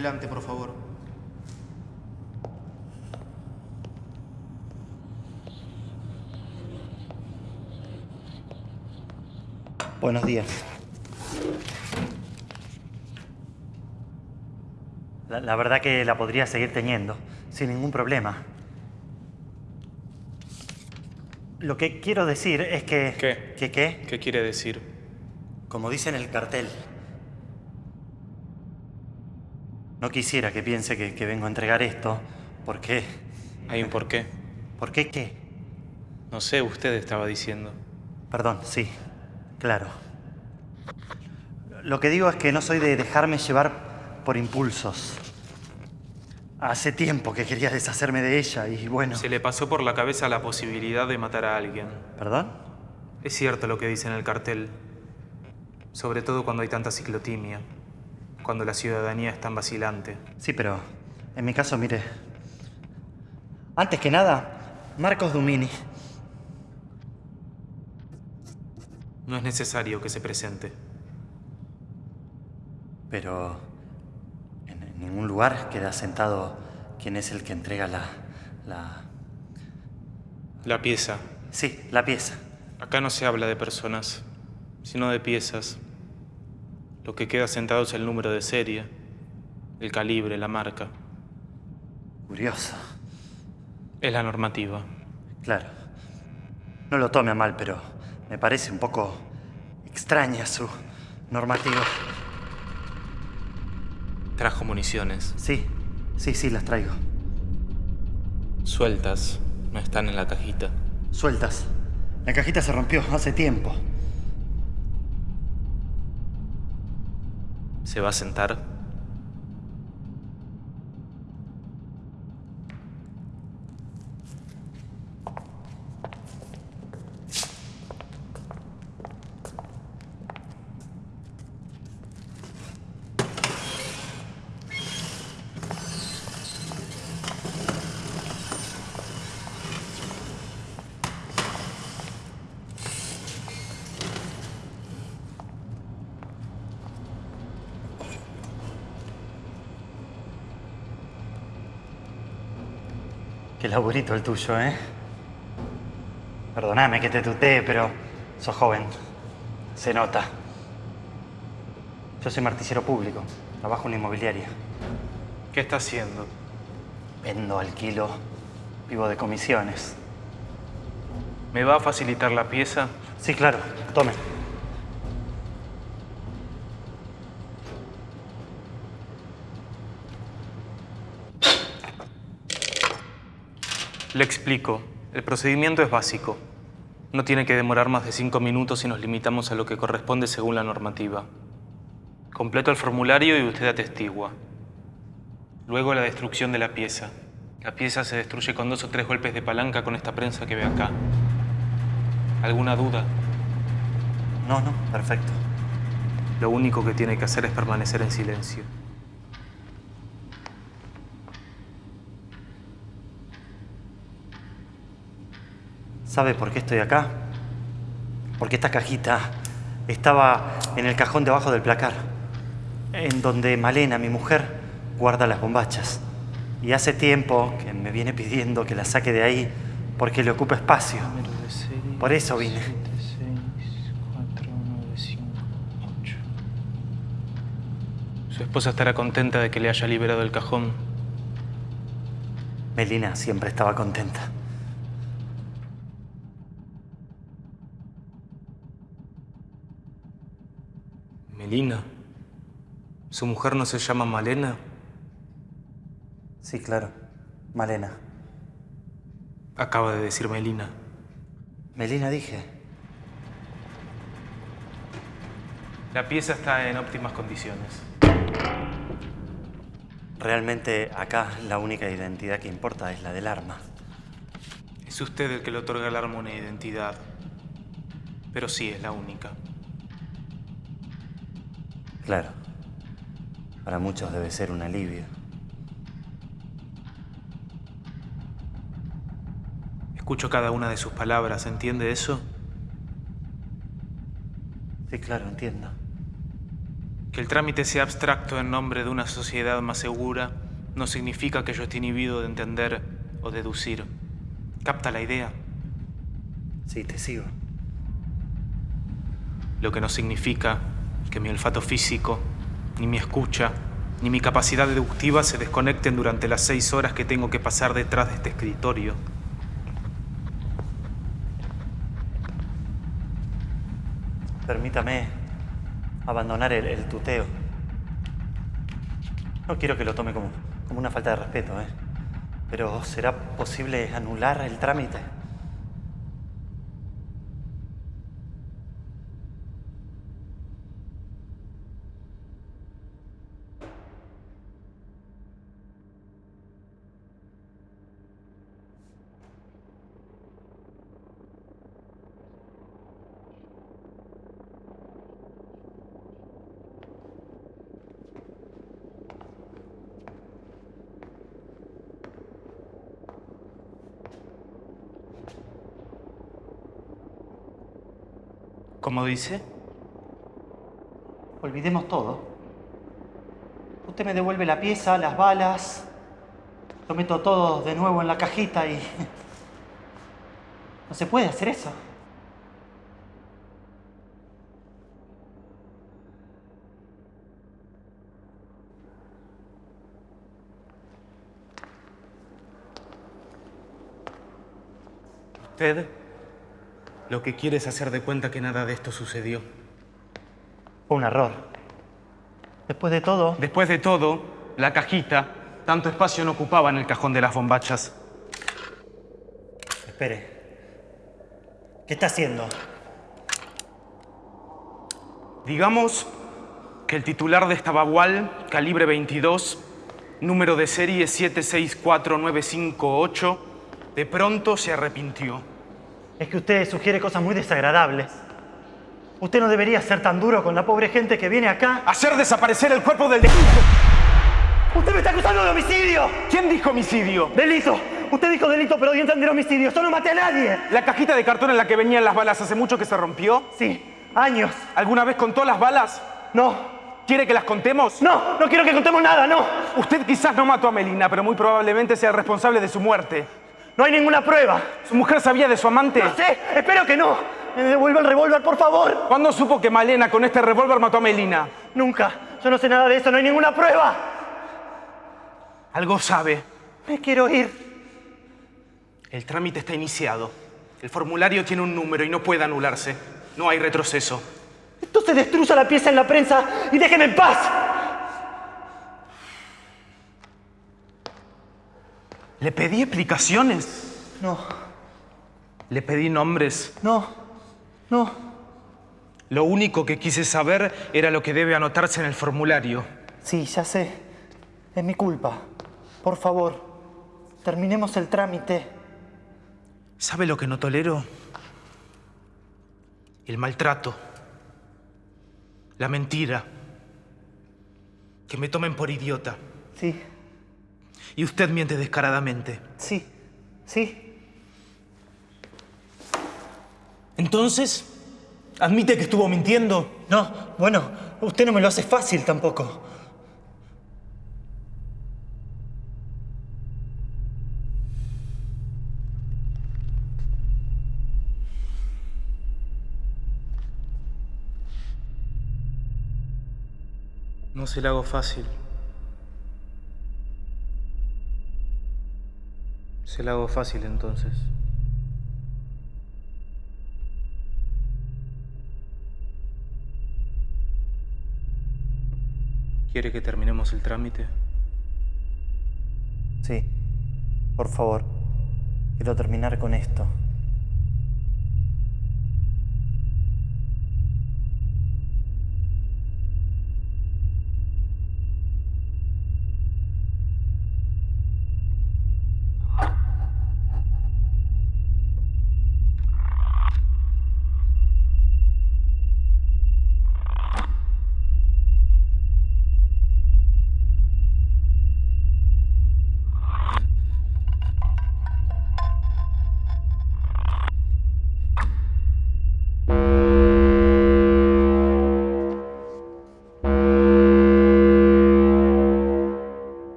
Adelante, por favor. Buenos días. La, la verdad que la podría seguir teniendo, sin ningún problema. Lo que quiero decir es que... ¿Qué? ¿Que qué? ¿Qué quiere decir? Como dice en el cartel. No quisiera que piense que, que vengo a entregar esto. ¿Por qué? ¿Hay un por qué? ¿Por qué qué? No sé, usted estaba diciendo. Perdón, sí. Claro. Lo que digo es que no soy de dejarme llevar por impulsos. Hace tiempo que quería deshacerme de ella y bueno... Se le pasó por la cabeza la posibilidad de matar a alguien. ¿Perdón? Es cierto lo que dice en el cartel. Sobre todo cuando hay tanta ciclotimia. Cuando la ciudadanía es tan vacilante. Sí, pero en mi caso, mire. Antes que nada, Marcos Dumini. No es necesario que se presente. Pero en ningún lugar queda sentado quién es el que entrega la... la... La pieza. Sí, la pieza. Acá no se habla de personas, sino de piezas. Lo que queda sentado es el número de serie, el calibre, la marca. Curioso. Es la normativa. Claro. No lo tome a mal, pero me parece un poco extraña su normativa. Trajo municiones. Sí, sí, sí, las traigo. Sueltas. No están en la cajita. Sueltas. La cajita se rompió hace tiempo. ¿Se va a sentar? Qué laburito el tuyo, ¿eh? Perdóname que te tutee, pero sos joven. Se nota. Yo soy martillero público. Trabajo en una inmobiliaria. ¿Qué está haciendo? Vendo, alquilo, vivo de comisiones. ¿Me va a facilitar la pieza? Sí, claro. Tome. Le explico. El procedimiento es básico. No tiene que demorar más de cinco minutos si nos limitamos a lo que corresponde según la normativa. Completo el formulario y usted atestigua. Luego la destrucción de la pieza. La pieza se destruye con dos o tres golpes de palanca con esta prensa que ve acá. ¿Alguna duda? No, no, perfecto. Lo único que tiene que hacer es permanecer en silencio. ¿Sabe por qué estoy acá? Porque esta cajita estaba en el cajón debajo del placar, en donde Malena, mi mujer, guarda las bombachas. Y hace tiempo que me viene pidiendo que la saque de ahí porque le ocupa espacio. Por eso vine. Su esposa estará contenta de que le haya liberado el cajón. Melina siempre estaba contenta. Melina. ¿Su mujer no se llama Malena? Sí, claro. Malena. Acaba de decir Melina. Melina dije. La pieza está en óptimas condiciones. Realmente acá la única identidad que importa es la del arma. Es usted el que le otorga al arma una identidad. Pero sí es la única. Claro. Para muchos debe ser un alivio. Escucho cada una de sus palabras, ¿entiende eso? Sí, claro, entiendo. ¿Qué Que el trámite sea abstracto en nombre de una sociedad más segura no significa que yo esté inhibido de entender o deducir. ¿Capta la idea? Sí, te sigo. Lo que no significa que mi olfato físico, ni mi escucha, ni mi capacidad deductiva se desconecten durante las seis horas que tengo que pasar detrás de este escritorio. Permítame abandonar el, tuteo. No quiero que lo tome como, como una falta de respeto, ¿eh? Pero ¿será posible anular el trámite? ¿Cómo dice? Olvidemos todo. Usted me devuelve la pieza, las balas. Lo meto todo de nuevo en la cajita y... No se puede hacer eso. Usted lo que quiere es hacer de cuenta que nada de esto sucedió. Fue un error. Después de todo... Después de todo, la cajita, tanto espacio no ocupaba en el cajón de las bombachas. Espere. ¿Qué está haciendo? Digamos que el titular de esta bagual, calibre 22, número de serie 764958, de pronto se arrepintió. Es que usted sugiere cosas muy desagradables. Usted no debería ser tan duro con la pobre gente que viene acá. Hacer desaparecer el cuerpo del delito. ¡Usted me está acusando de homicidio! ¿Quién dijo homicidio? ¡Delito! Usted dijo delito, pero a entender homicidio. ¡Yo no maté a nadie! ¿La cajita de cartón en la que venían las balas hace mucho que se rompió? Sí, años. ¿Alguna vez contó las balas? No, ¿Quiere que las contemos? no, no quiero que contemos nada, no. Usted quizás no mató a Melina, pero muy probablemente sea el responsable de su muerte. No hay ninguna prueba. ¿Su mujer sabía de su amante? No sé, espero que no. Me devuelva el revólver, por favor. ¿Cuándo supo que Malena con este revólver mató a Melina? Nunca. Yo no sé nada de eso, no hay ninguna prueba. Algo sabe. Me quiero ir. El trámite está iniciado. El formulario tiene un número y no puede anularse. No hay retroceso. Entonces destruya la pieza en la prensa y déjeme en paz. ¿Le pedí explicaciones? No, Le pedí nombres. no, no. Lo único que quise saber era lo que debe anotarse en el formulario. Sí, ya sé. Es mi culpa. Por favor, terminemos el trámite. ¿Sabe lo que no tolero? El maltrato. La mentira. Que me tomen por idiota. Sí, Y usted miente descaradamente. sí, sí. Entonces, ¿admite que estuvo mintiendo? No, bueno, usted no me lo hace fácil tampoco. No se la hago fácil. Se la hago fácil entonces. ¿Quiere que terminemos el trámite? Sí, por favor. Quiero terminar con esto.